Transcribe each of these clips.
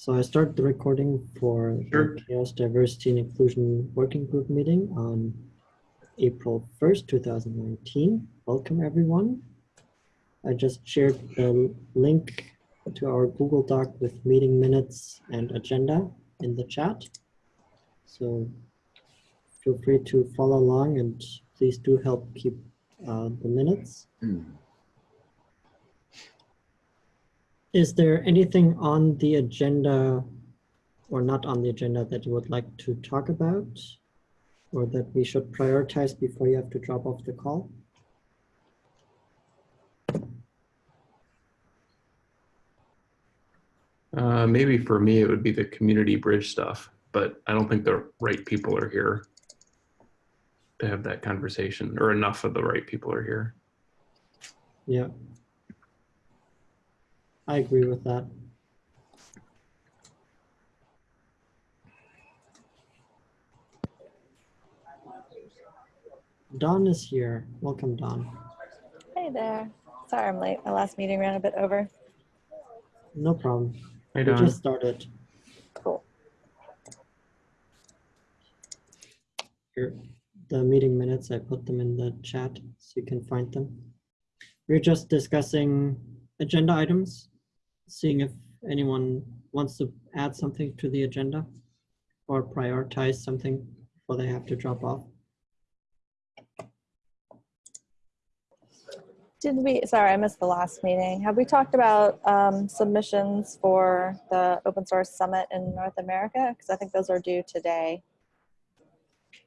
So I start the recording for Sure. the CHAOSS Diversity and Inclusion Working Group meeting on April 1st, 2019. Welcome everyone. I just shared the link to our Google Doc with meeting minutes and agenda in the chat. So feel free to follow along and please do help keep uh, the minutes. Is there anything on the agenda or not on the agenda that you would like to talk about? Or that we should prioritize before you have to drop off the call? Uh, maybe for me, it would be the community bridge stuff, but I don't think the right people are here to have that conversation or enough of the right people are here. Yeah. I agree with that. Dawn is here. Welcome, Dawn. Hey there. Sorry I'm late. My last meeting ran a bit over. No problem. Hi, We just started. Cool. Here, the meeting minutes, I put them in the chat so you can find them. We're just discussing agenda items, seeing if anyone wants to add something to the agenda or prioritize something before they have to drop off. Did we, sorry, I missed the last meeting. Have we talked about um, submissions for the open source summit in North America? Because I think those are due today.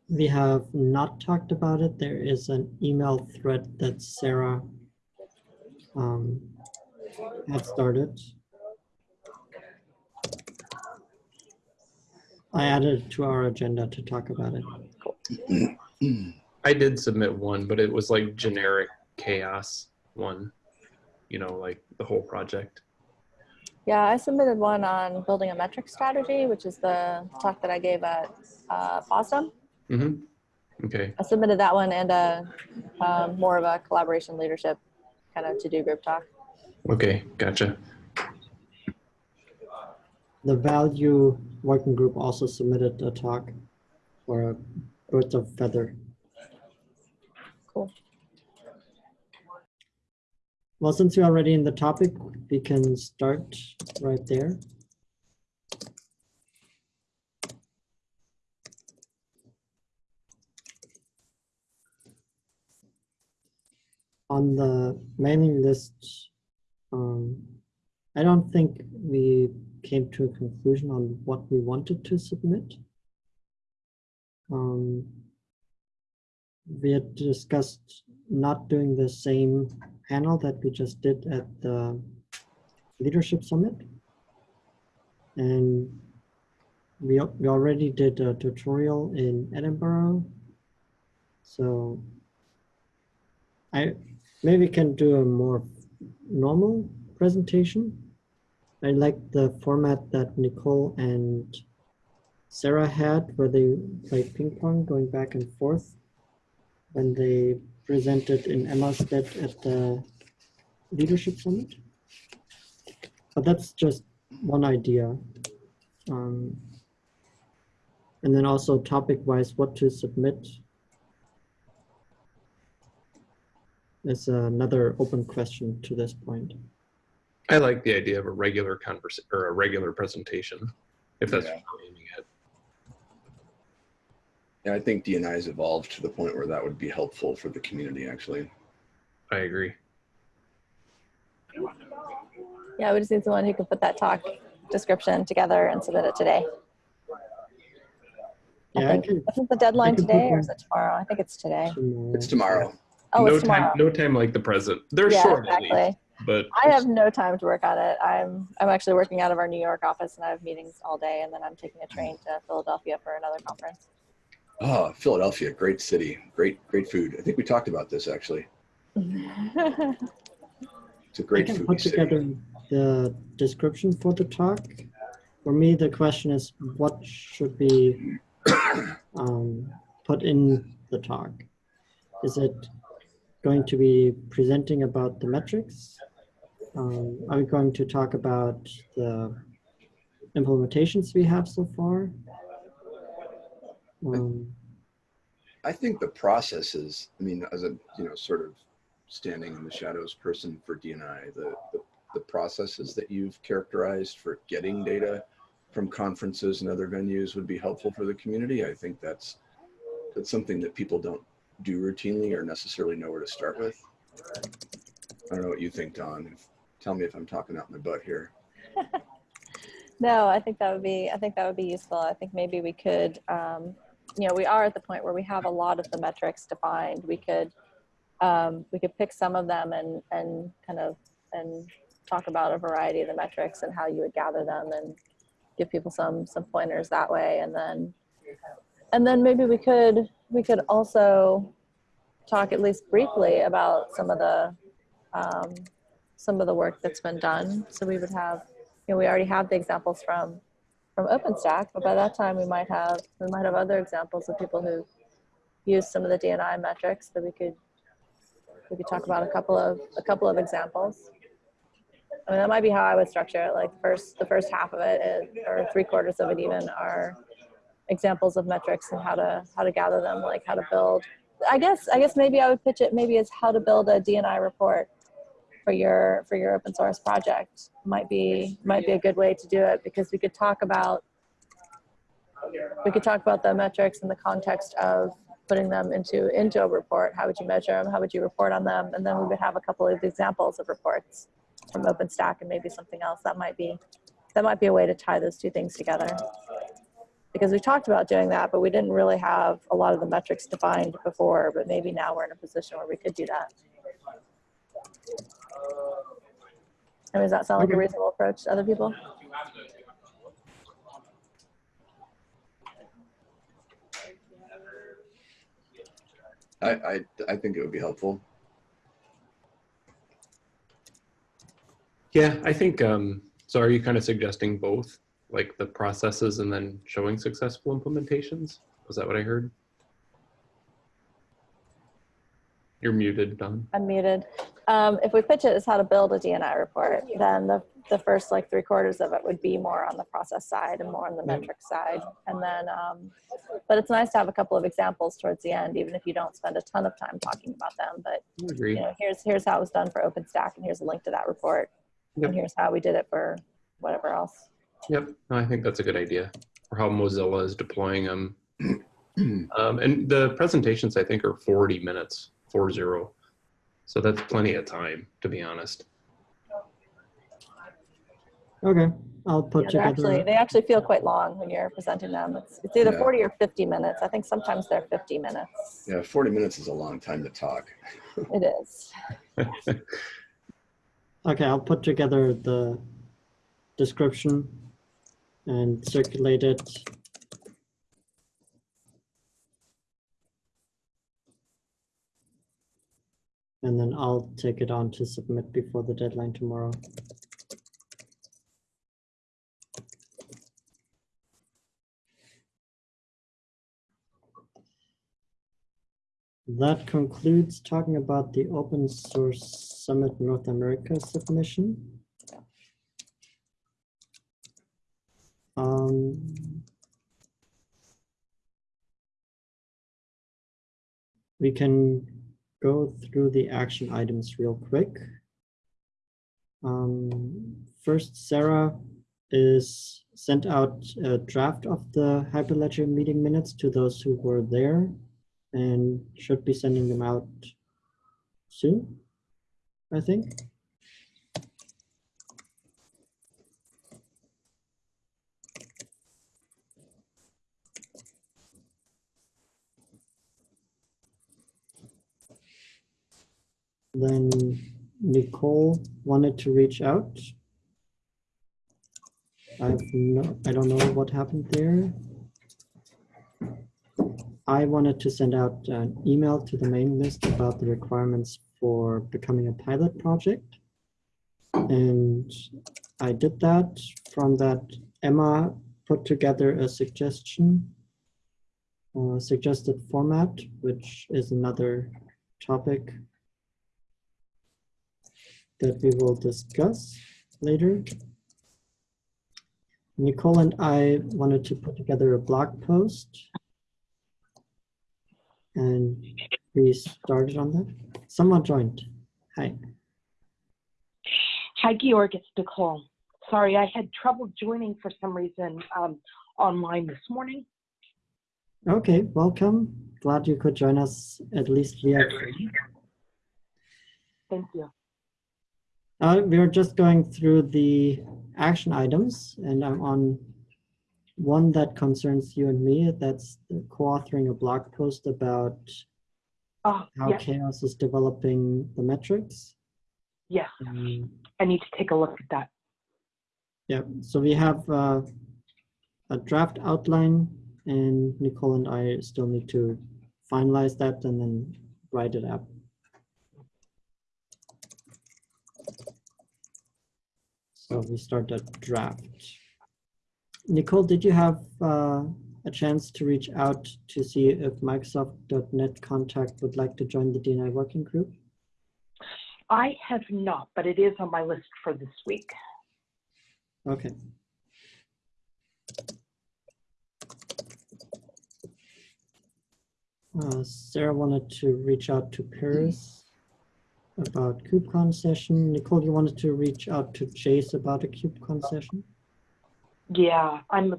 We have not talked about it. There is an email thread that Sarah um, had started. I added it to our agenda to talk about it. I did submit one, but it was like generic CHAOSS one, you know, like the whole project. Yeah, I submitted one on building a metric strategy, which is the talk that I gave at uh, FOSDEM. hmm Okay. I submitted that one and a, um, more of a collaboration leadership kind of to-do group talk. Okay. Gotcha. The value working group also submitted a talk for a birds of feather. Cool. Well, since you're already in the topic, we can start right there. On the mailing list, um, I don't think we came to a conclusion on what we wanted to submit. Um, we had discussed not doing the same panel that we just did at the leadership summit. And we, we already did a tutorial in Edinburgh. So I maybe can do a more normal presentation. I like the format that Nicole and Sarah had where they played ping pong going back and forth when they presented in Emmastead at the leadership summit. But that's just one idea. Um, and then also topic wise, what to submit is another open question to this point. I like the idea of a regular conversation or a regular presentation, if that's Yeah. what we're aiming at. Yeah, I think DNI has evolved to the point where that would be helpful for the community, actually. I agree. Yeah, we just need someone who can put that talk description together and submit it today. I Yeah, I think, can isn't the deadline today or is it tomorrow? I think it's today. It's tomorrow. Oh, no time. No time like the present. They're yeah, short at exactly. least, but I have no time to work on it. I'm I'm actually working out of our New York office and I have meetings all day and then I'm taking a train to Philadelphia for another conference. Oh, Philadelphia, great city, great, great food. I think we talked about this actually. It's a great I can food put city. together the description for the talk. For me, the question is what should be um, put in the talk? Is it going to be presenting about the metrics? Um, are we going to talk about the implementations we have so far. Um, I think the process is, I mean, as a, you know, sort of standing in the shadows person for DNI, the, the, the processes that you've characterized for getting data from conferences and other venues would be helpful for the community. I think that's, that's something that people don't do routinely or necessarily know where to start with. I don't know what you think, Dawn. Tell me if I'm talking out my butt here. No, I think that would be, I think that would be useful. I think maybe we could, um, you know, we are at the point where we have a lot of the metrics defined. We could, um, we could pick some of them and, and kind of, and talk about a variety of the metrics and how you would gather them and give people some, some pointers that way. And then, and then maybe we could, we could also talk at least briefly about some of the, um, some of the work that's been done. So we would have you know, we already have the examples from from OpenStack, but by that time we might have we might have other examples of people who use some of the DNI metrics that we could we could talk about a couple of a couple of examples. I mean, that might be how I would structure it. Like first, the first half of it is, or three quarters of it even, are examples of metrics and how to how to gather them, like how to build. I guess I guess maybe I would pitch it maybe as how to build a DNI report for your for your open source project. Might be might be a good way to do it because we could talk about we could talk about the metrics in the context of putting them into into a report. How would you measure them how would you report on them? And then we would have a couple of examples of reports from openstack and maybe something else that might be that might be a way to tie those two things together because we talked about doing that but we didn't really have a lot of the metrics defined before but maybe now we're in a position where we could do that I mean, does that sound like a reasonable approach to other people? I, I, I think it would be helpful. Yeah, I think, um, so are you kind of suggesting both, like the processes and then showing successful implementations? Was that what I heard? You're muted, Dawn. Unmuted. Um, if we pitch it as how to build a DNI report, then the, the first like three quarters of it would be more on the process side and more on the Yeah. metric side. And then, um, but it's nice to have a couple of examples towards the end, even if you don't spend a ton of time talking about them. But agree. you know, here's here's how it was done for OpenStack, and here's a link to that report, Yep. and here's how we did it for whatever else. Yep, no, I think that's a good idea. Or how Mozilla is deploying them. Um, and the presentations, I think, are 40 minutes, four zero. So that's plenty of time, to be honest. okay, I'll put Yeah, they're together. actually they actually feel quite long when you're presenting them. It's it's either Yeah. 40 or 50 minutes. I think sometimes they're 50 minutes. Yeah, 40 minutes is a long time to talk. It is. Okay, I'll put together the description and circulate it. And then I'll take it on to submit before the deadline tomorrow. That concludes talking about the Open Source Summit North America submission. Um, we can go through the action items real quick. Um, first, Sarah is sent out a draft of the Hyperledger meeting minutes to those who were there and should be sending them out soon, I think. Then Nicole wanted to reach out. I've no, I don't know what happened there. I wanted to send out an email to the main list about the requirements for becoming a pilot project. And I did that. From that, Emma put together a suggestion, uh, suggested format, which is another topic that we will discuss later. Nicole and I wanted to put together a blog post. And we started on that. Someone joined. Hi. Hi, Georg. It's Nicole. Sorry, I had trouble joining for some reason um, online this morning. Okay, welcome. Glad you could join us at least via. Thank you. Uh, we're just going through the action items, and I'm on one that concerns you and me. That's co-authoring a blog post about Oh, how yes, CHAOSS is developing the metrics. yes. Um, I need to take a look at that. yeah, so we have uh, a draft outline, and Nicole and I still need to finalize that and then write it up. So we start a draft. Nicole, did you have uh, a chance to reach out to see if Microsoft.NET Contact would like to join the DNI working group? I have not, but it is on my list for this week. Okay. Uh, Sarah wanted to reach out to Paris about KubeCon session. Nicole, you wanted to reach out to Jace about a KubeCon session? Yeah, I'm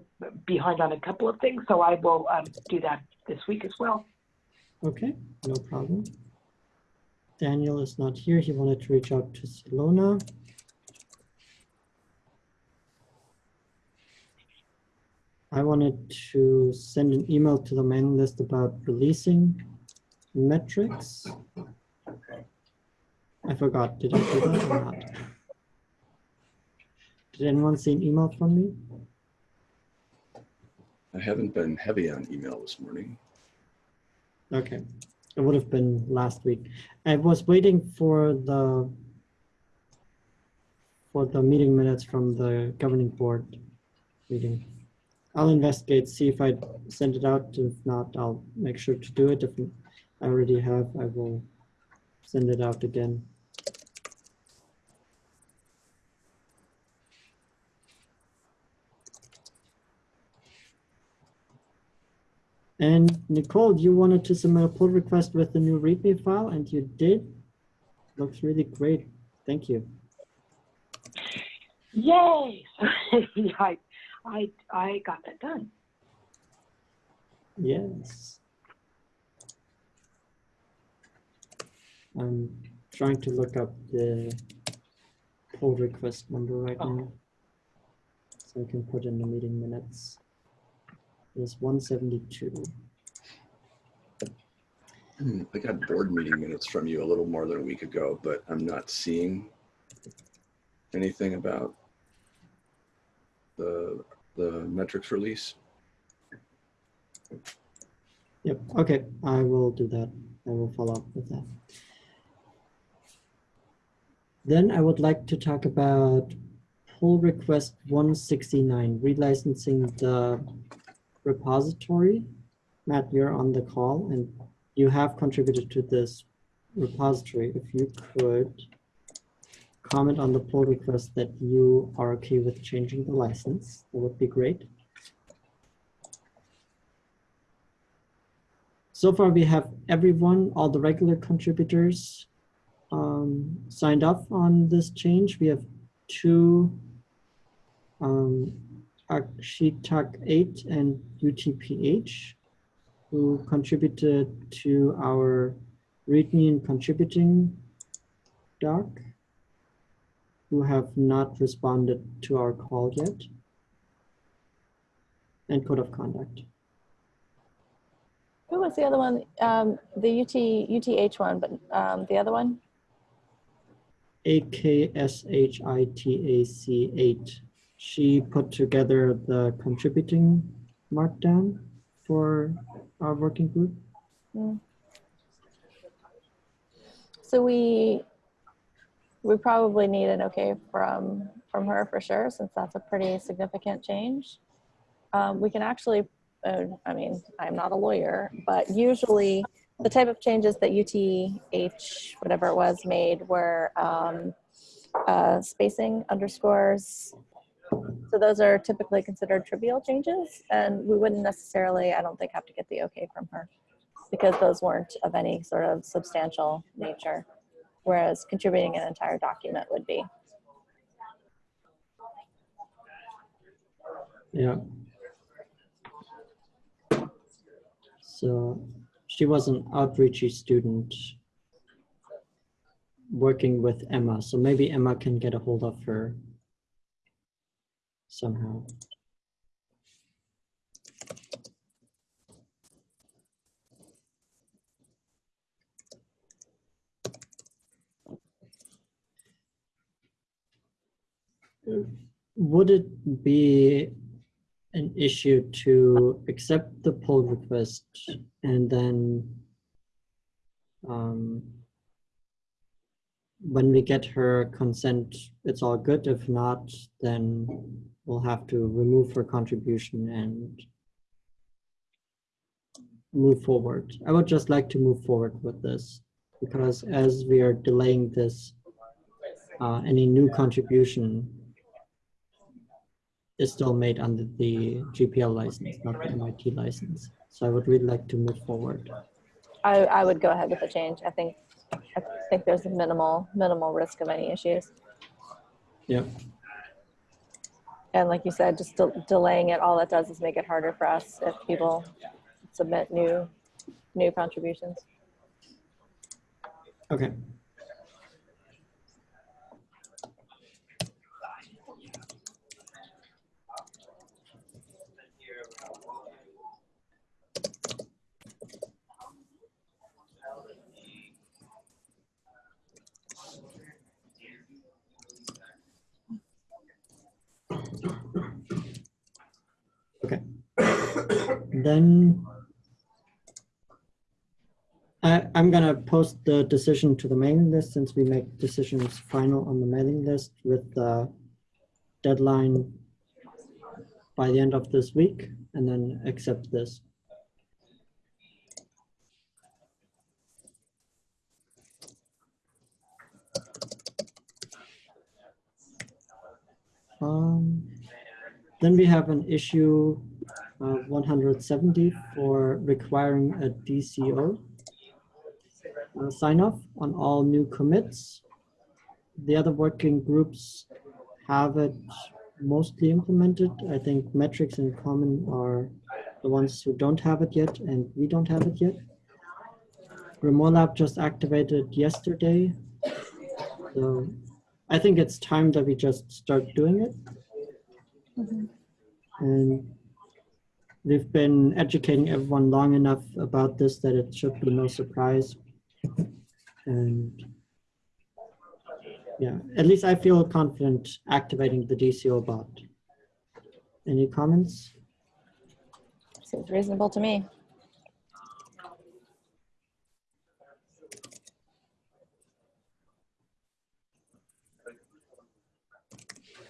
behind on a couple of things, so I will um, do that this week as well. Okay, no problem. Daniel is not here. He wanted to reach out to Salona. I wanted to send an email to the mailing list about releasing metrics. I forgot, did I do that or not? Did anyone see an email from me? I haven't been heavy on email this morning. Okay, it would have been last week. I was waiting for the for the meeting minutes from the governing board meeting. I'll investigate, see if I send it out. If not, I'll make sure to do it. If I already have, I will send it out again. And Nicole, you wanted to submit a pull request with the new README file, and you did. Looks really great. Thank you. Yay! I, I, I got that done. Yes. I'm trying to look up the pull request number right oh. now. So I can put in the meeting minutes. It's 172. Hmm, I got board meeting minutes from you a little more than a week ago, but I'm not seeing anything about the, the metrics release. Yep, okay, I will do that. I will follow up with that. Then I would like to talk about pull request 169, relicensing the repository. Matt, you're on the call and you have contributed to this repository. If you could comment on the pull request that you are okay with changing the license, that would be great. So far, we have everyone, all the regular contributors um, signed up on this change. We have two um, Akshitak 8 and UTPH who contributed to our README and contributing doc who have not responded to our call yet and code of conduct. Who was the other one? Um, the UT, UTH one, but um, the other one? AKSHITAC8. She put together the contributing markdown for our working group. So we, we probably need an okay from, from her for sure, since that's a pretty significant change. Um, we can actually, uh, I mean, I'm not a lawyer, but usually the type of changes that UTH, whatever it was, made were um, uh, spacing underscores So those are typically considered trivial changes, and we wouldn't necessarily, I don't think, have to get the okay from her because those weren't of any sort of substantial nature, whereas contributing an entire document would be. Yeah. So she was an outreachy student working with Emma. So maybe Emma can get a hold of her somehow. Would it be an issue to accept the pull request and then um, when we get her consent, it's all good. If not, then we'll have to remove her contribution and move forward. I would just like to move forward with this because as we are delaying this, uh, any new contribution is still made under the GPL license, not the MIT license. So I would really like to move forward. I, I would go ahead with the change. I think, I think there's a minimal, minimal risk of any issues. Yep. And like you said, just de- delaying it, all that does is make it harder for us if people submit new, new contributions. Okay. Okay. Then I, I'm gonna post the decision to the mailing list since we make decisions final on the mailing list with the deadline by the end of this week and then accept this. Um, then we have an issue uh, 170 for requiring a DCO uh, sign off on all new commits. The other working groups have it mostly implemented. I think metrics in common are the ones who don't have it yet and we don't have it yet. GrimoireLab just activated yesterday. So I think it's time that we just start doing it. And we've been educating everyone long enough about this that it should be no surprise. And yeah, at least I feel confident activating the DCO bot. Any comments? Seems reasonable to me.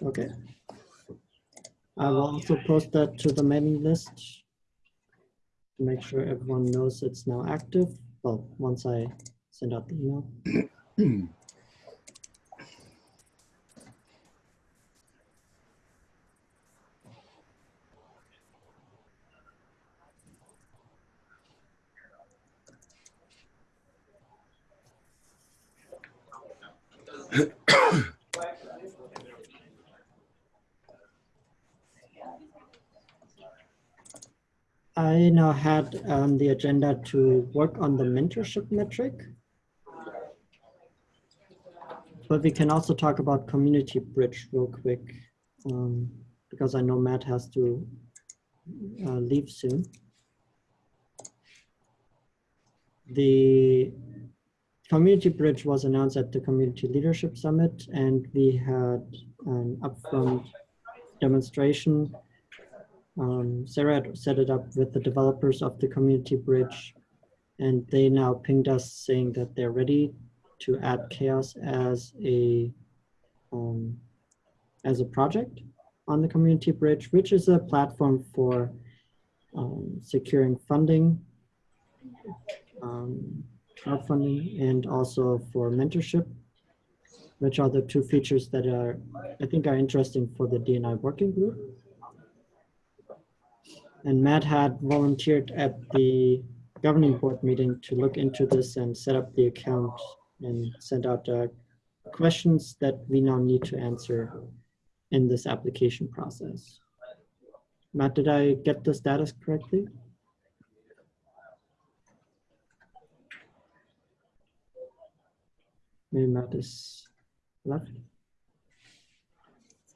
Okay. I will oh, also post that to the mailing list to make sure everyone knows it's now active. Well, once I send out the email. I now had on the agenda to work on the mentorship metric. But we can also talk about community bridge real quick, um, because I know Matt has to uh, leave soon. The community bridge was announced at the Community Leadership Summit, and we had an upfront demonstration um, Sarah had set it up with the developers of the community bridge, and they now pinged us saying that they're ready to add CHAOSS as a um, as a project on the community bridge, which is a platform for um, securing funding, um, crowdfunding, and also for mentorship which are the two features that are, I think are interesting for the DNI working group. And Matt had volunteered at the governing board meeting to look into this and set up the account and send out uh, questions that we now need to answer in this application process. Matt, did I get the status correctly? Maybe Matt is left.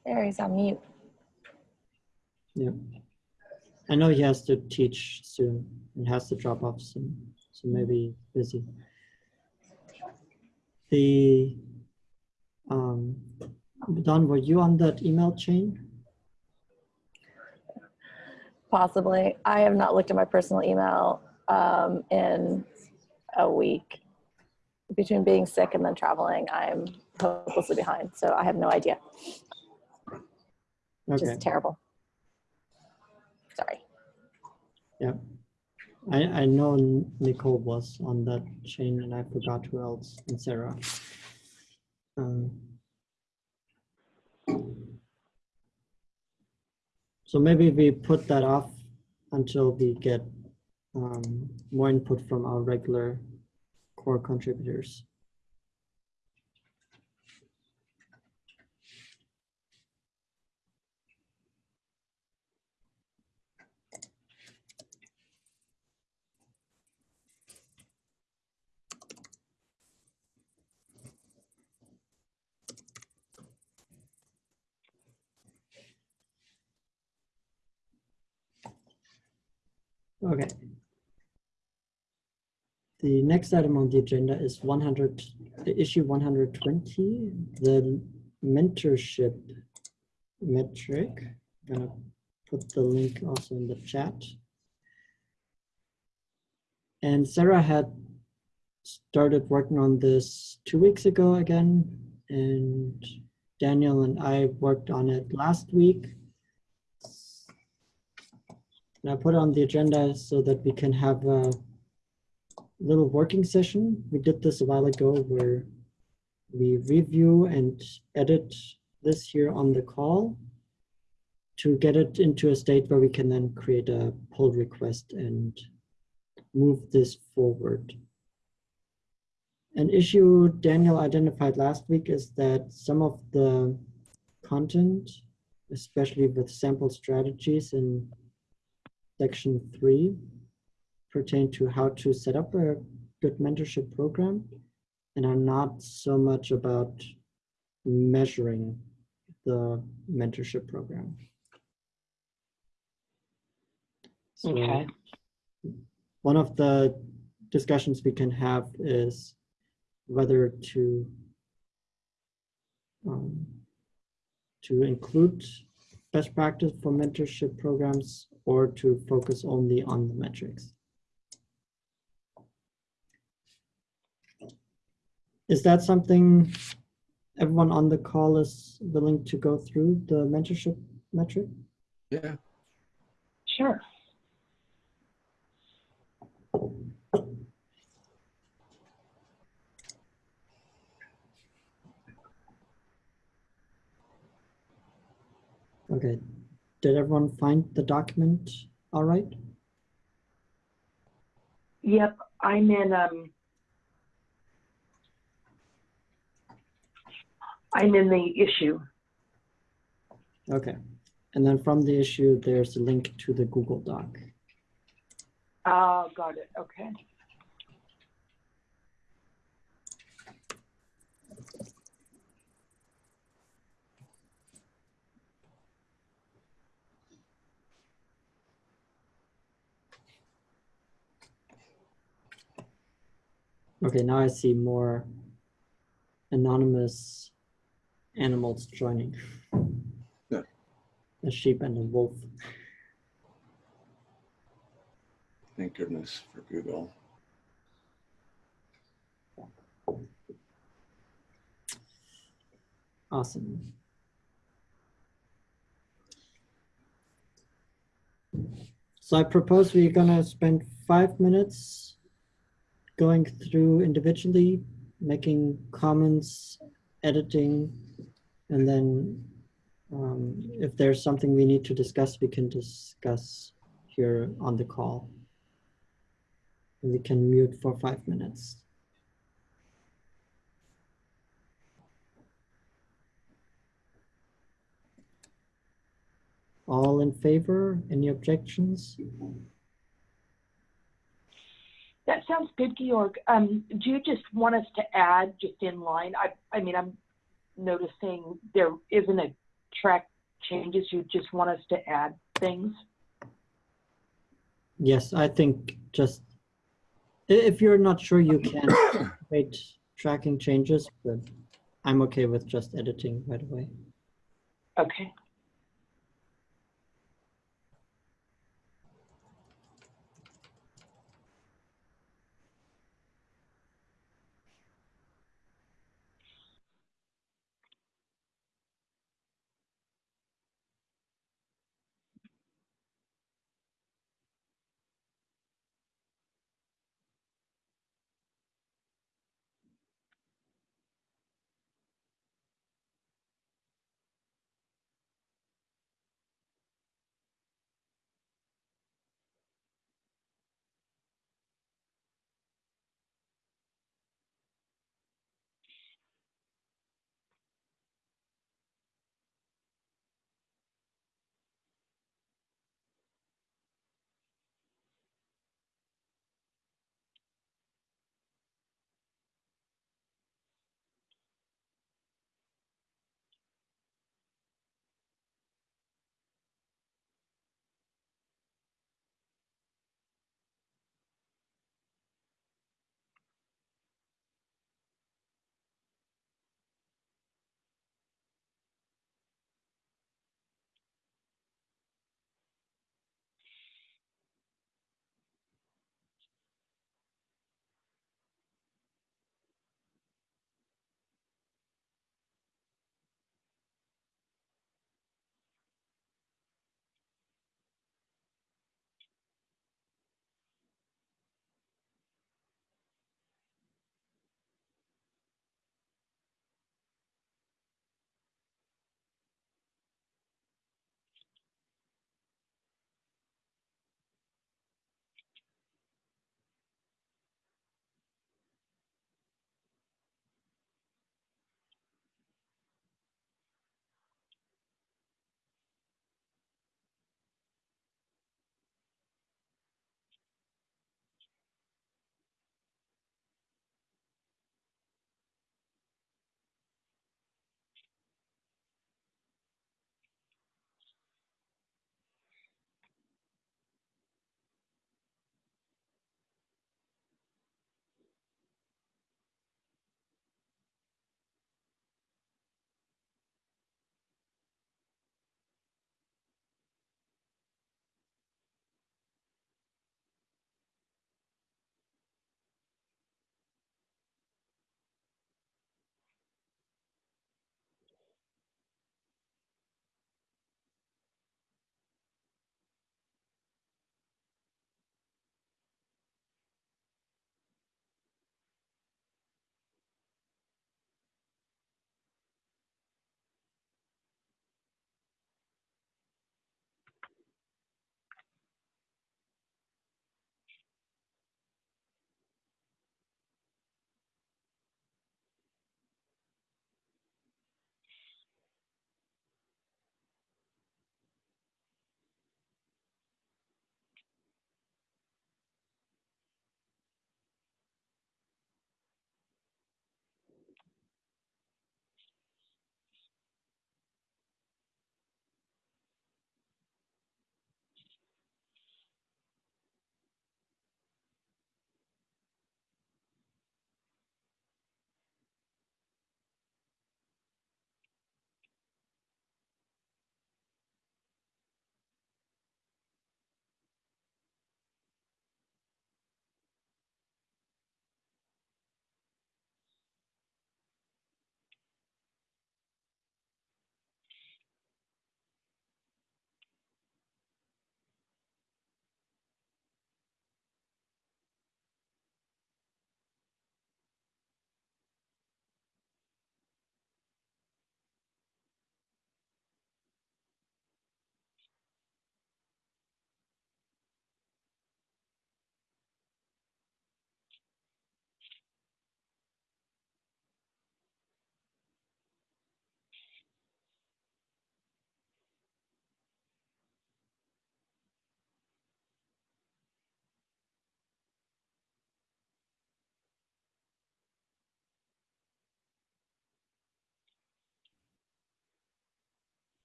There, he's on mute. Yeah. I know he has to teach soon and has to drop off soon, so maybe busy. The, um, Dawn, were you on that email chain? Possibly. I have not looked at my personal email um, in a week. Between being sick and then traveling, I'm hopelessly behind. So I have no idea. Which Okay, is terrible. Sorry. I, I know Nicole was on that chain and I forgot who else, and Sarah. Um, So maybe we put that off until we get um, more input from our regular core contributors. Okay. The next item on the agenda is 100, issue 120, the mentorship metric. I'm gonna put the link also in the chat. And Sarah had started working on this two weeks ago again, and Daniel and I worked on it last week. And I put it on the agenda so that we can have a little working session. We did this a while ago where we review and edit this here on the call to get it into a state where we can then create a pull request and move this forward. An issue Daniel identified last week is that some of the content, especially with sample strategies in section three pertain to how to set up a good mentorship program and are not so much about measuring the mentorship program. So Okay. one of the discussions we can have is whether to um, to include best practice for mentorship programs or to focus only on the metrics. Is that something everyone on the call is willing to go through the mentorship metric? Yeah, Sure. Okay, did everyone find the document all right? Yep, I'm in, um, I'm in the issue. Okay, and then from the issue, there's a link to the Google Doc. Oh, got it. Okay. Okay, now I see more anonymous animals joining. Yeah. A sheep and a wolf. thank goodness for Google. Awesome. So I propose we're gonna spend five minutes going through individually, making comments editing, and then um, if there's something we need to discuss, we can discuss here on the call. And we can mute for five minutes. All in favor? Any objections? That sounds good, Georg. Um, do you just want us to add just in line? I, I mean, I'm noticing there isn't a track changes. You just want us to add things? Yes, I think just if you're not sure, you can make tracking changes, but I'm okay with just editing right away. Okay.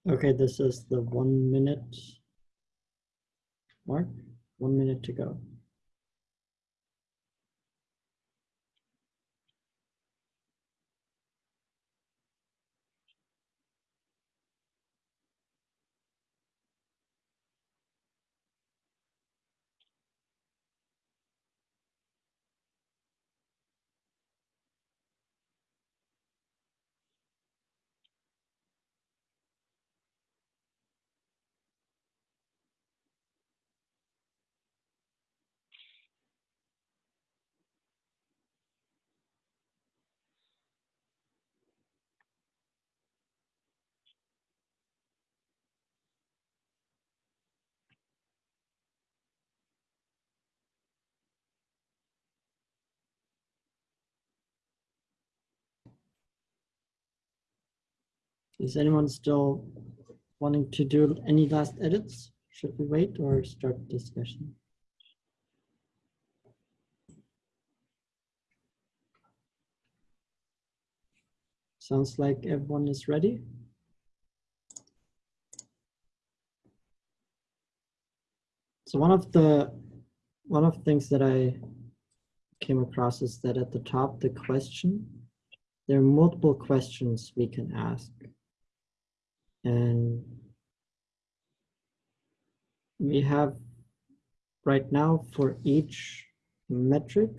Okay, this is the one minute mark, one minute to go. Is anyone still wanting to do any last edits? Should we wait or start discussion? Sounds like everyone is ready. So one of the one of the things that I came across is that at the top, the question, there are multiple questions we can ask. And we have right now for each metric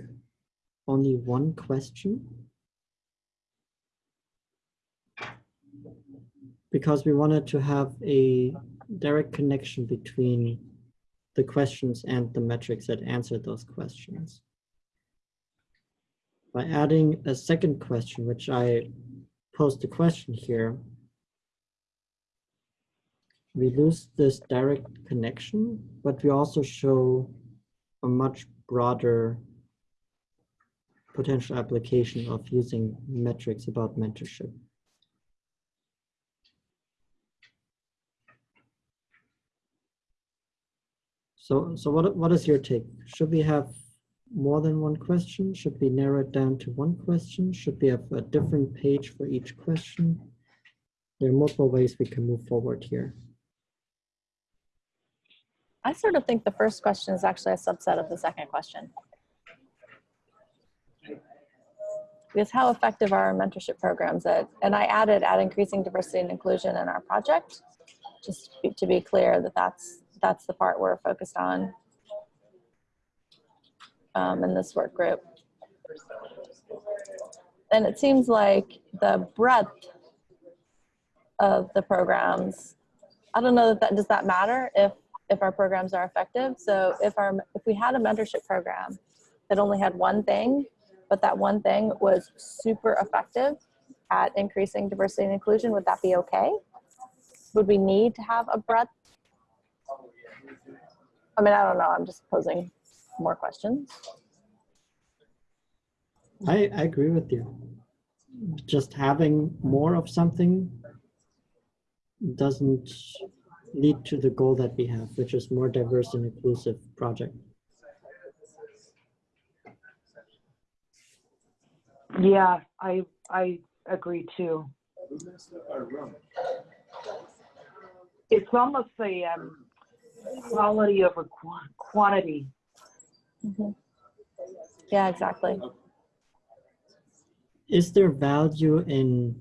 only one question. Because we wanted to have a direct connection between the questions and the metrics that answer those questions. By adding a second question, which I posed a question here, we lose this direct connection, but we also show a much broader potential application of using metrics about mentorship. So, so what, what is your take? Should we have more than one question? Should we narrow it down to one question? Should we have a different page for each question? There are multiple ways we can move forward here. I sort of think the first question is actually a subset of the second question. Because how effective are our mentorship programs at, and I added at increasing diversity and inclusion in our project, just to be, clear that that's, that's the part we're focused on um, in this work group. And it seems like the breadth of the programs, I don't know that, that does that matter if if our programs are effective. So if our if we had a mentorship program that only had one thing, but that one thing was super effective at increasing diversity and inclusion, would that be okay? Would we need to have a breadth? I mean, I don't know. I'm just posing more questions. I, I agree with you. Just having more of something doesn't lead to the goal that we have, which is more diverse and inclusive project. Yeah, I I agree too. It's almost a um, quality over qu quantity. Mhm. Yeah, exactly. Is there value in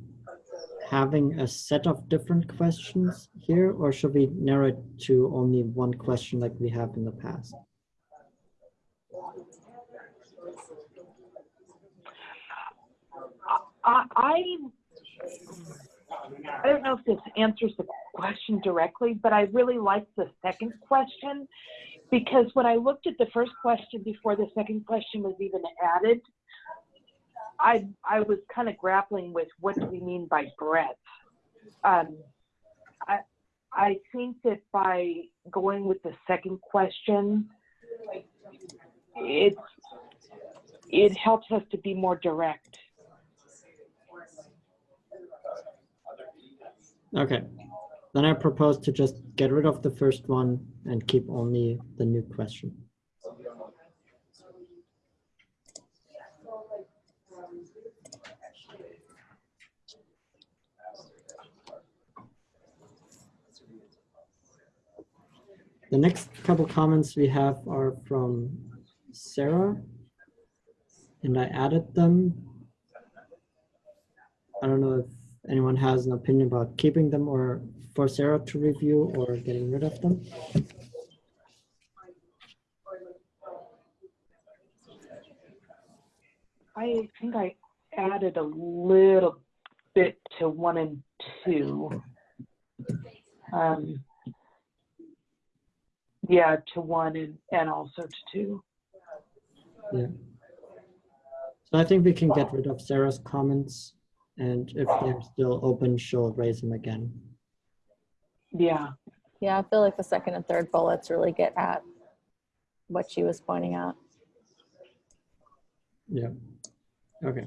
having a set of different questions here, or should we narrow it to only one question like we have in the past? I, I don't know if this answers the question directly, but I really like the second question because when I looked at the first question before the second question was even added, I I was kind of grappling with what do we mean by breadth. Um, I I think that by going with the second question, it it helps us to be more direct. Okay, then I propose to just get rid of the first one and keep only the new question. The next couple comments we have are from Sarah, and I added them. I don't know if anyone has an opinion about keeping them or for Sarah to review or getting rid of them. I think I added a little bit to one and two. Um, yeah, to one and, and also to two. Yeah. So I think we can get rid of Sarah's comments and if they're still open, she'll raise them again. Yeah. Yeah, I feel like the second and third bullets really get at what she was pointing out. Yeah. Okay.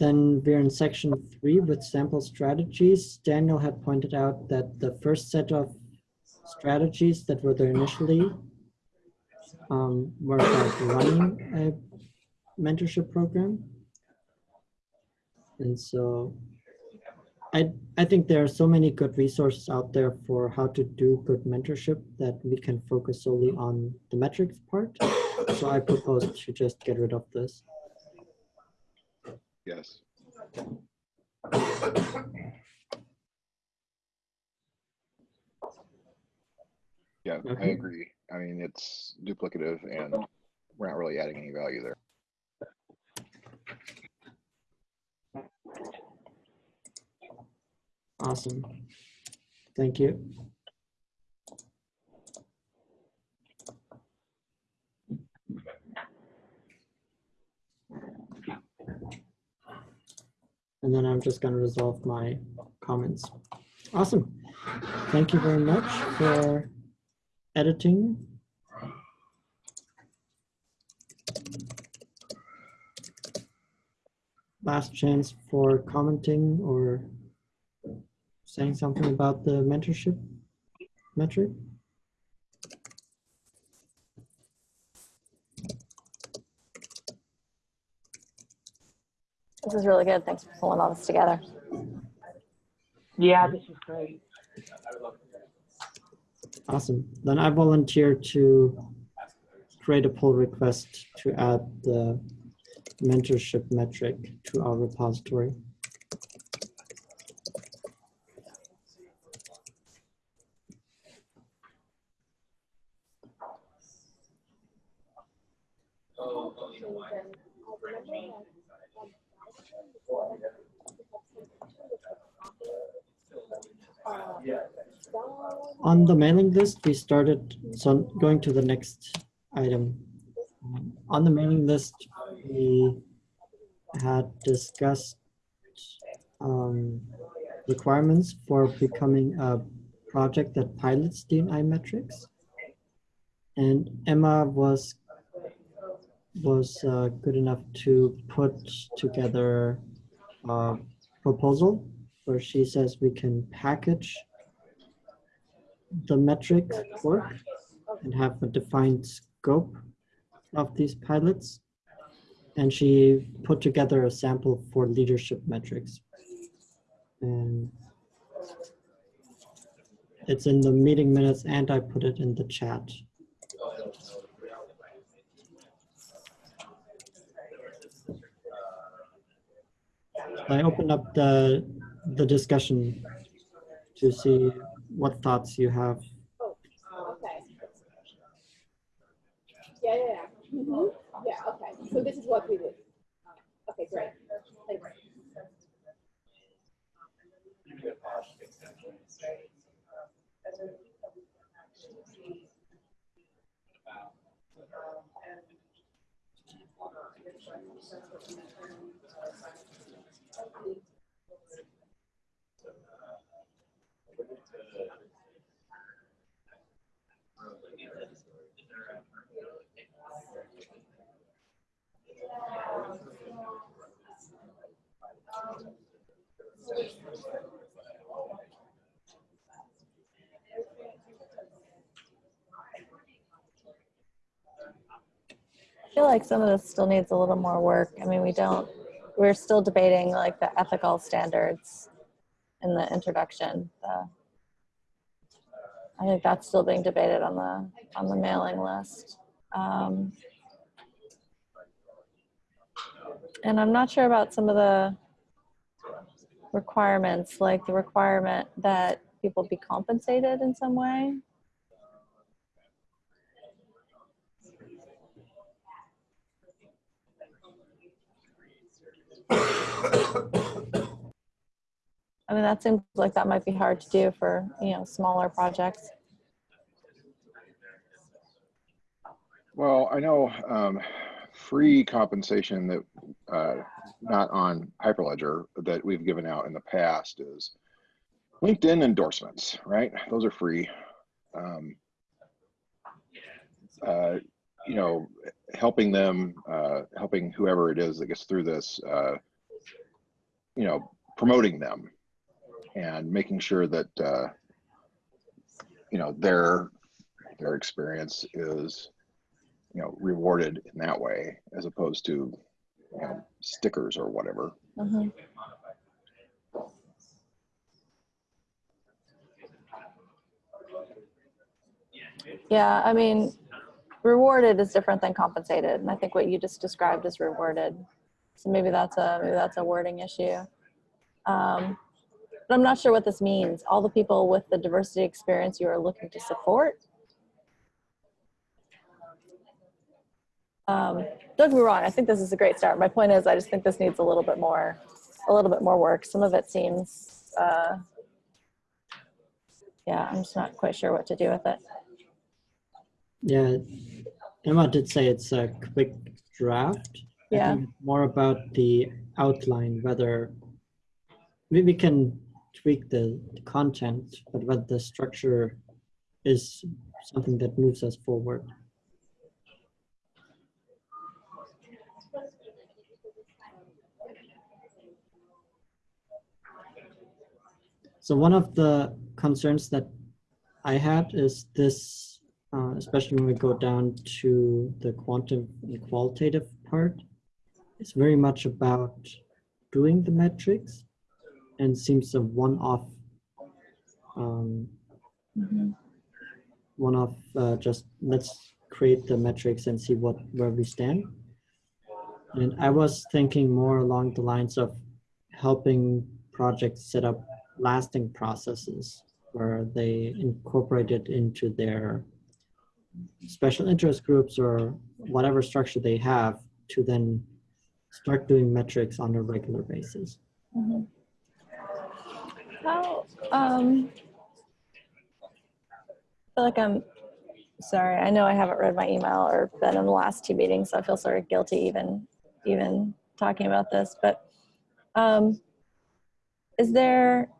Then we're in section three with sample strategies. Daniel had pointed out that the first set of strategies that were there initially um, were about running a mentorship program. And so I, I think there are so many good resources out there for how to do good mentorship that we can focus solely on the metrics part. So I propose to just get rid of this. Yes. Yeah, I agree. I mean, it's duplicative and we're not really adding any value there. Awesome. Thank you. And then I'm just going to resolve my comments. Awesome. Thank you very much for editing. Last chance for commenting or saying something about the mentorship metric? This is really good. Thanks for pulling all this together. Yeah, this is great. Awesome. Then I volunteer to create a pull request to add the mentorship metric to our repository. On the mailing list, we started, so going to the next item. On the mailing list, we had discussed um, requirements for becoming a project that pilots DNI metrics. And Emma was was uh, good enough to put together a proposal where she says we can package the metric work and have a defined scope of these pilots. And she put together a sample for leadership metrics. And it's in the meeting minutes and I put it in the chat. I opened up the the discussion to see what thoughts you have. Oh, okay. Yeah, yeah, yeah. Mhm. Yeah, okay. So this is what we did. Okay, great. Thanks. I feel like some of this still needs a little more work. I mean, we don't, we're still debating like the ethical standards in the introduction. The, I think that's still being debated on the on the mailing list. Um, and I'm not sure about some of the requirements, like the requirement that people be compensated in some way. I mean, that seems like that might be hard to do for, you know, smaller projects. Well, I know um, free compensation that uh, not on Hyperledger that we've given out in the past is LinkedIn endorsements, right? Those are free. Um, uh, you know, helping them, uh, helping whoever it is that gets through this, uh, you know, promoting them and making sure that, uh, you know, their their experience is you know rewarded in that way as opposed to you know stickers or whatever Mhm. Yeah, I mean, rewarded is different than compensated, and I think what you just described is rewarded. So maybe that's a maybe that's a wording issue. Um, but I'm not sure what this means. All the people with the diversity experience you are looking to support. Um, don't get me wrong. I think this is a great start. My point is, I just think this needs a little bit more, a little bit more work. Some of it seems, uh, yeah, I'm just not quite sure what to do with it. Yeah, Emma did say it's a quick draft. Yeah. More about the outline, whether we, we can tweak the content, but whether the structure is something that moves us forward. So one of the concerns that I had is this, uh, especially when we go down to the quantum and qualitative part, it's very much about doing the metrics and seems a one-off, um, Mhm. one-off, uh, just let's create the metrics and see what where we stand. And I was thinking more along the lines of helping projects set up lasting processes where they incorporate it into their special interest groups or whatever structure they have to then start doing metrics on a regular basis. Mhm. How, um, I feel like I'm, sorry, I know I haven't read my email or been in the last two meetings, so I feel sort of guilty even, even talking about this, but, um, is there,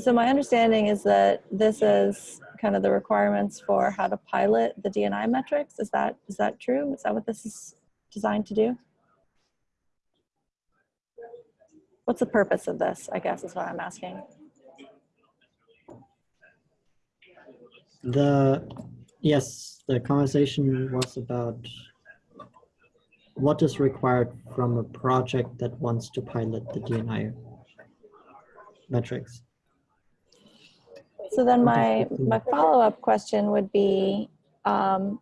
so my understanding is that this is kind of the requirements for how to pilot the DNI metrics. Is that, is that true? Is that what this is designed to do? What's the purpose of this, I guess is what I'm asking. The, yes, the conversation was about what is required from a project that wants to pilot the DNI metrics. So then my, my follow-up question would be, um,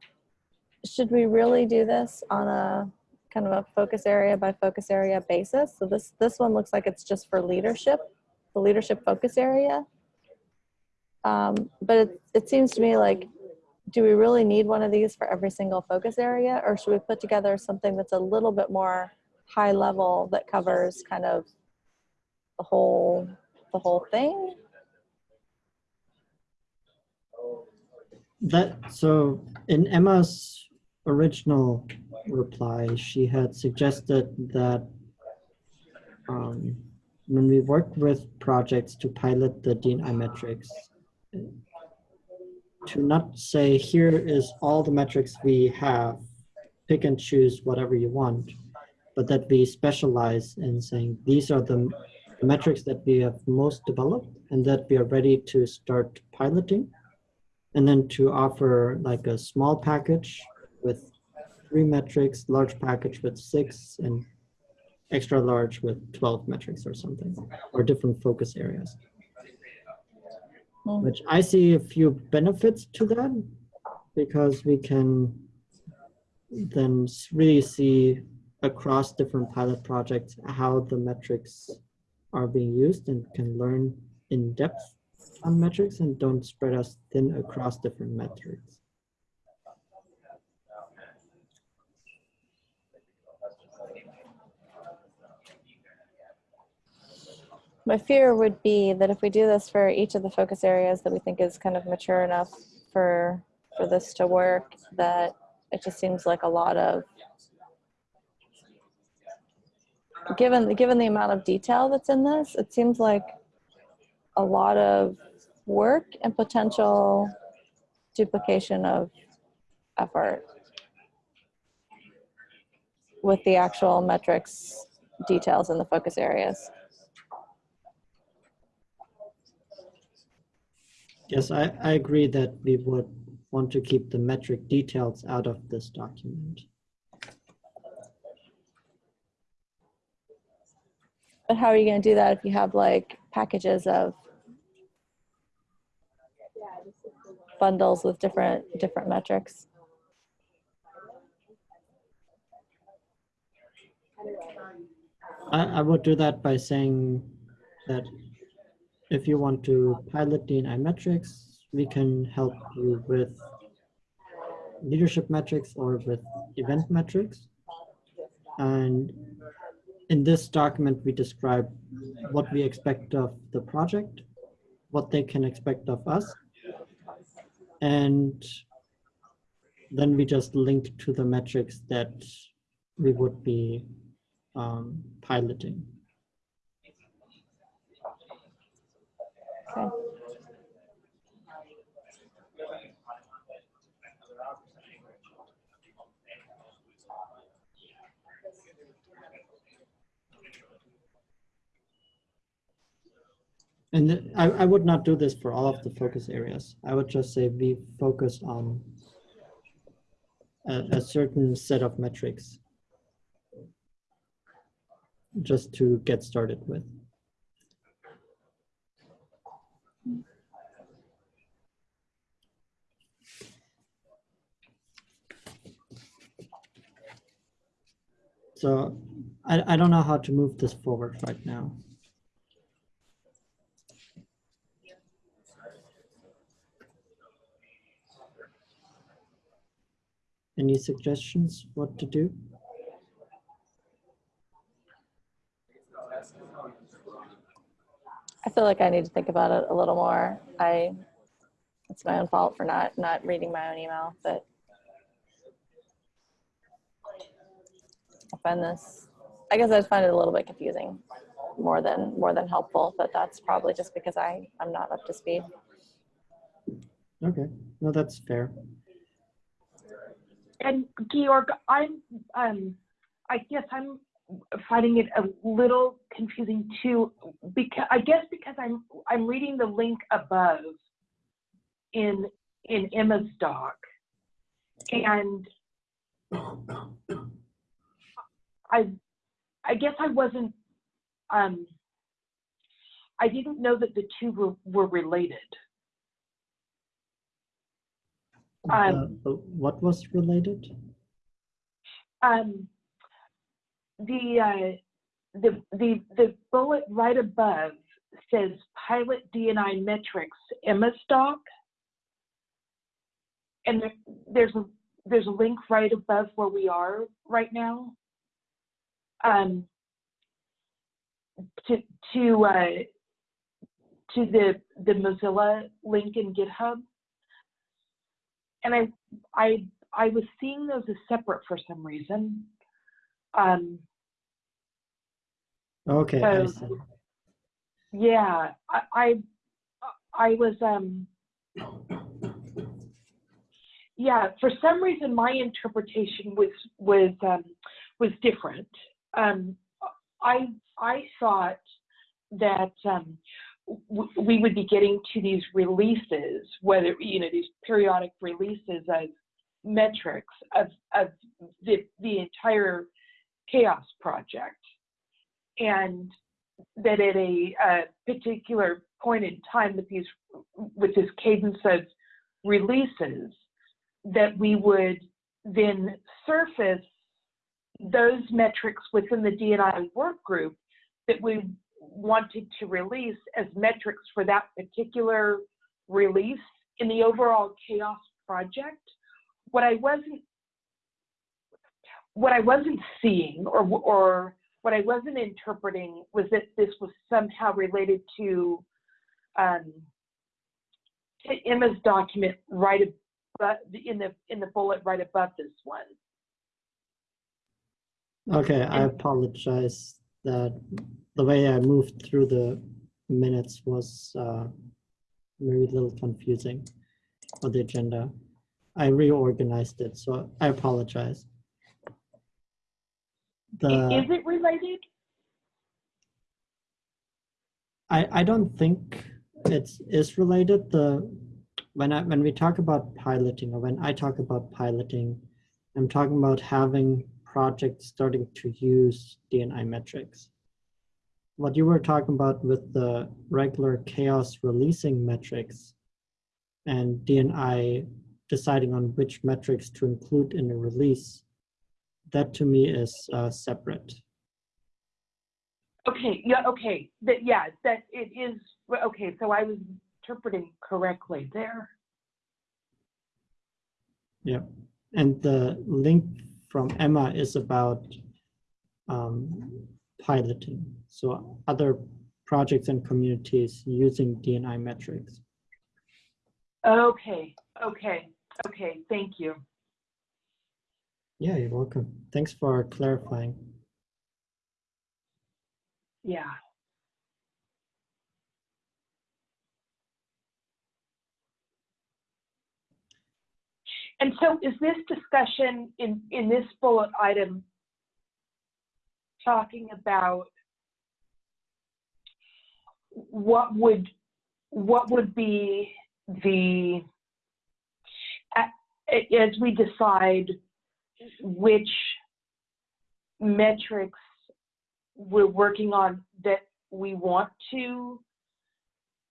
should we really do this on a kind of a focus area by focus area basis? So this, this one looks like it's just for leadership, the leadership focus area. Um, but it, it seems to me like, do we really need one of these for every single focus area? Or should we put together something that's a little bit more high level that covers kind of the whole, the whole thing? That, so in Emma's original reply, she had suggested that um, when we work with projects to pilot the DNI metrics, to not say, here is all the metrics we have, pick and choose whatever you want, but that we specialize in saying, these are the metrics that we have most developed and that we are ready to start piloting and then to offer like a small package with three metrics, large package with six, and extra large with 12 metrics or something, or different focus areas. Hmm. Which I see a few benefits to that because we can then really see across different pilot projects how the metrics are being used and can learn in depth on metrics and don't spread us thin across different metrics. My fear would be that if we do this for each of the focus areas that we think is kind of mature enough for for this to work, that it just seems like a lot of given given the amount of detail that's in this, it seems like a lot of work and potential duplication of effort with the actual metrics details in the focus areas. Yes, I, I agree that we would want to keep the metric details out of this document. But how are you going to do that if you have like packages of Yeah, this is the one. Bundles with different different metrics? I, I would do that by saying that if you want to pilot DNI metrics, we can help you with leadership metrics or with event metrics. And in this document, we describe what we expect of the project, what they can expect of us. And then we just link to the metrics that we would be um, piloting. Okay. And I, I would not do this for all of the focus areas. I would just say we focus on a, a certain set of metrics just to get started with. So I, I don't know how to move this forward right now. Any suggestions what to do? I feel like I need to think about it a little more. I it's my own fault for not not reading my own email, but I find this I guess I find it a little bit confusing more than more than helpful, but that's probably just because I I'm not up to speed. Okay, no, that's fair. And Georg, I'm, um, I guess I'm finding it a little confusing too, because, I guess because I'm, I'm reading the link above in, in Emma's doc. And I, I guess I wasn't, um, I didn't know that the two were, were related. Um, Uh, what was related? um, the, uh, the, the, the bullet right above says pilot DNI metrics Emma stock. And there, there's a, there's a link right above where we are right now. Um, to, to, uh, to the, the Mozilla link in GitHub. And I, I, I was seeing those as separate for some reason. Um, Okay, So- yeah, I, I, I was, um, yeah, for some reason my interpretation was, was, um, was different. Um, I, I thought that, um, we would be getting to these releases, whether, you know, these periodic releases of metrics of, of the, the entire CHAOSS project. and that at a, uh particular point in time with these, with this cadence of releases, that we would then surface those metrics within the DNI work group that we wanted to release as metrics for that particular release in the overall CHAOSS project. What I wasn't what I wasn't seeing or or what I wasn't interpreting was that this was somehow related to um, to Emma's document right above in the in the bullet right above this one. Okay, I apologize that the way I moved through the minutes was uh, maybe a little confusing for the agenda. I reorganized it, so I apologize. The, Is it related? I, I don't think it's is related. The when I when we talk about piloting or when I talk about piloting, I'm talking about having projects starting to use DNI metrics. What you were talking about with the regular CHAOSS releasing metrics and DNI deciding on which metrics to include in a release, that to me is uh, separate. Okay, yeah, okay, that, yeah, that it is, okay, so I was interpreting correctly there. Yeah, and the link from Emma is about um, piloting. So other projects and communities using DNI metrics. Okay, okay, okay, thank you. Yeah, you're welcome. Thanks for clarifying. Yeah. And so is this discussion in, in this bullet item talking about what would, what would be the, as we decide which metrics we're working on that we want to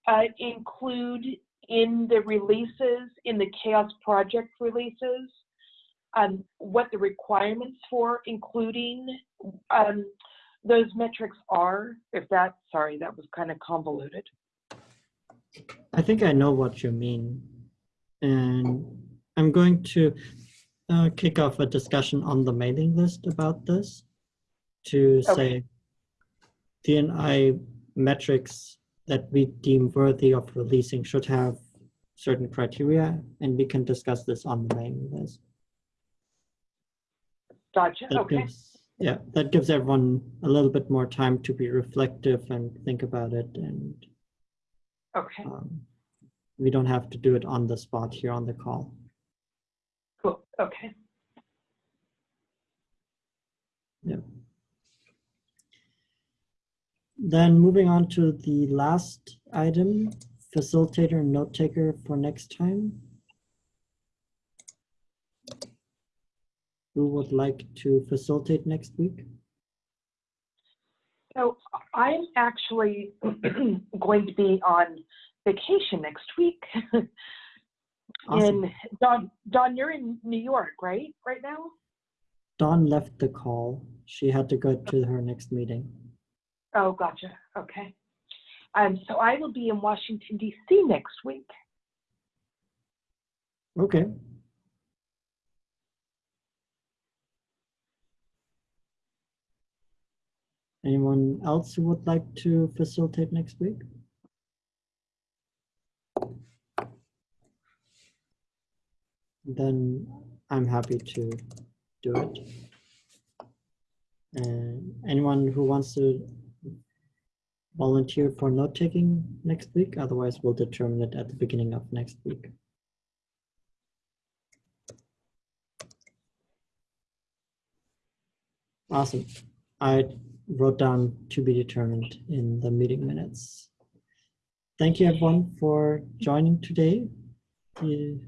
uh, include in the releases, in the CHAOSS project releases, um, what the requirements for including um, those metrics are. If that, sorry, that was kind of convoluted. I think I know what you mean. And I'm going to uh, kick off a discussion on the mailing list about this to say DNI metrics that we deem worthy of releasing should have certain criteria, and we can discuss this on the mailing list. Gotcha. That Okay. gives, yeah, that gives everyone a little bit more time to be reflective and think about it, and Okay. um, we don't have to do it on the spot here on the call. Cool. Okay. Then moving on to the last item, facilitator and note taker for next time. Who would like to facilitate next week? So I'm actually going to be on vacation next week. Awesome. In Dawn, Dawn, you're in New York, right? Right now? Dawn left the call. She had to go to her next meeting. Oh, gotcha. Okay. Um, so I will be in Washington D.C. next week. Okay. Anyone else who would like to facilitate next week? Then I'm happy to do it. And anyone who wants to volunteer for note taking next week, otherwise we'll determine it at the beginning of next week. Awesome. I wrote down to be determined in the meeting minutes. Thank you everyone for joining today. We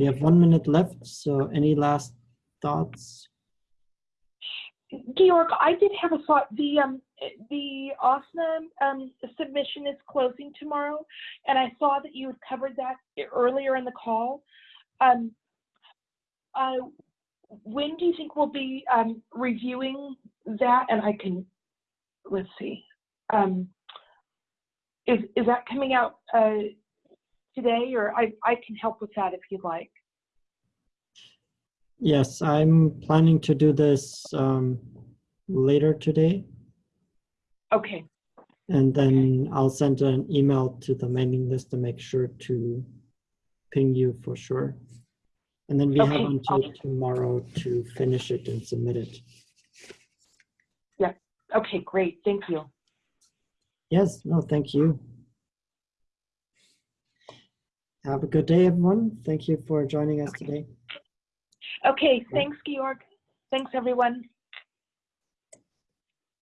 have one minute left, so any last thoughts? Georg, I did have a thought. The um, the OSNA um, submission is closing tomorrow, and I saw that you had covered that earlier in the call. Um, uh, when do you think we'll be um, reviewing that? And I can, let's see, um, is is that coming out uh, today, or I I can help with that if you'd like. Yes, I'm planning to do this um, later today, Okay, and then I'll send an email to the mailing list to make sure to ping you for sure. And then we have until tomorrow to finish it and submit it. Yeah. Okay, great. Thank you. Yes, no, thank you. Have a good day, everyone. Thank you for joining us today. Okay, thanks, Georg. Thanks, everyone.